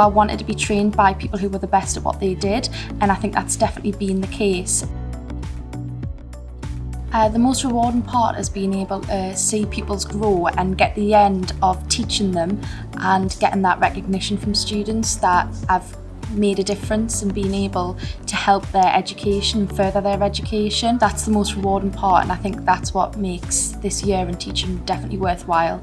I wanted to be trained by people who were the best at what they did and I think that's definitely been the case. Uh, the most rewarding part is being able to see pupils grow and get the end of teaching them and getting that recognition from students that I've made a difference and being able to help their education, further their education. That's the most rewarding part and I think that's what makes this year in teaching definitely worthwhile.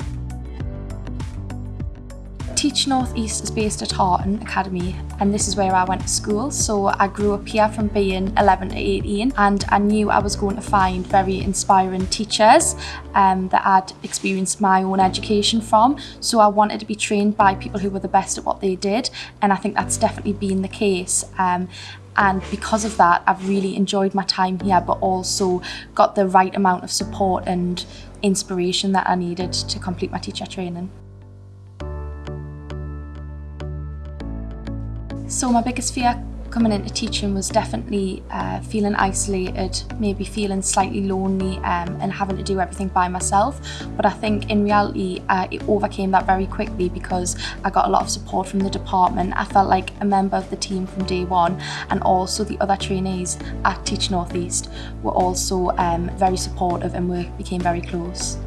Teach North East is based at Harton Academy and this is where I went to school. So I grew up here from being 11 to 18 and I knew I was going to find very inspiring teachers um, that I'd experienced my own education from. So I wanted to be trained by people who were the best at what they did and I think that's definitely been the case. Um, and because of that I've really enjoyed my time here but also got the right amount of support and inspiration that I needed to complete my teacher training. So my biggest fear coming into teaching was definitely uh, feeling isolated, maybe feeling slightly lonely um, and having to do everything by myself. But I think in reality, uh, it overcame that very quickly because I got a lot of support from the department. I felt like a member of the team from day one and also the other trainees at Teach North East were also um, very supportive and we became very close.